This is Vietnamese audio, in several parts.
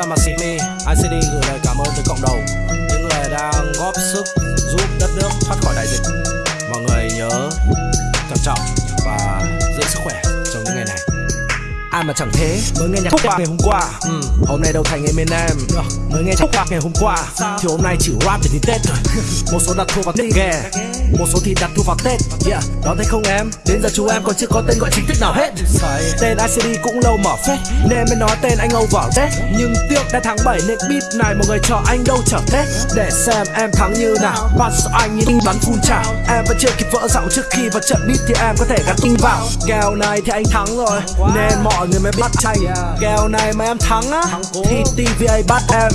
thay mặt Sydney, ICD gửi lời cảm ơn tới cộng đồng. Những người đang góp sức giúp đất nước thoát khỏi đại dịch. Mọi người nhớ cẩn trọng và giữ sức khỏe. Ai mà chẳng thế. Mới nghe nhạc ngày hôm qua. Ừ. Hôm nay đâu thành Eminem Mới nghe nhạc ngày hôm qua. Thì hôm nay chỉ rap để đi Tết thôi. Một số đặt thua vào Tết ghè Một số thì đặt thua vào Tết. Yeah, đó thấy không em? Đến giờ chú em còn chưa có tên gọi chính thức nào hết. Tên ICD cũng lâu mở phết. Nên mới nói tên anh over Tết. Nhưng tiếc đã tháng 7 nên beat này mọi người cho anh đâu trở Tết Để xem em thắng như nào. Pass anh như bắn phun trào. Em vẫn chưa kịp vỡ giọng trước khi vào trận beat thì em có thể gắn kinh vào. Kèo này thì anh thắng rồi. Nên mọi người mới bắt chay Kèo này mà em thắng á Thì TVA bắt em.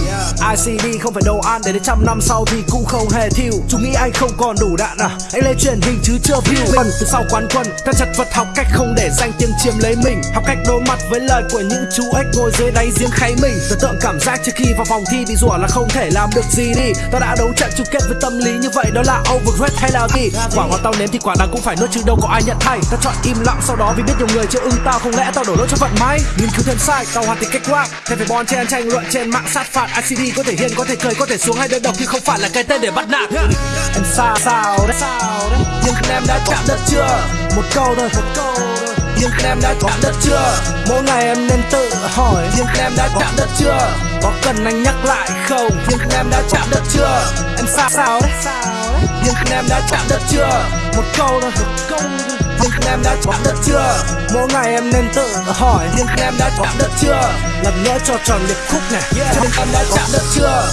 ICD không phải đồ ăn để đến trăm năm sau thì cũng không hề thiêu. Chúng nghĩ anh không còn đủ đạn à? Anh lên truyền hình chứ chưa view. Phần từ sau quán quân Ta chật vật học cách không để danh tiếng chiếm lấy mình. Học cách đối mặt với lời của những chú ếch ngồi dưới đáy giếng kháy mình. Tưởng tượng cảm giác trước khi vào vòng thi bị rủa là không thể làm được gì đi. Tao đã đấu trận chung kết với tâm lý như vậy đó là overrated hay là gì? Quả ngọt tao nếm thì quả đắng cũng phải nuốt chứ đâu có ai nhận thay. Tao chọn im lặng sau đó vì biết nhiều người chưa ưng tao không lẽ tao đổ lỗi cho vận may Nghiên cứu thêm sai, tàu hoàn thì cách rap Thêm phải bon chen tranh luận trên mạng sát phạt ICD có thể hiền, có thể cười, có thể xuống hay đơn độc Nhưng không phải là cái tên để bắt nạt. Em sao sao đấy, sao đấy Nhưng em đã chạm đất chưa? Một câu thôi, một câu thôi. Nhưng em đã chạm đất chưa? Mỗi ngày em nên tự hỏi Nhưng em đã chạm đất chưa? Có cần anh nhắc lại không? Nhưng em đã chạm đất chưa? Em xa sao đấy. Việt em đã chạm đất chưa? Một câu thôi. Việt Nam em đã chạm đất chưa? Mỗi ngày em nên tự hỏi Việt em đã chạm đất chưa? Lần nữa cho tròn điệp khúc này. Việt em đã chạm đất chưa?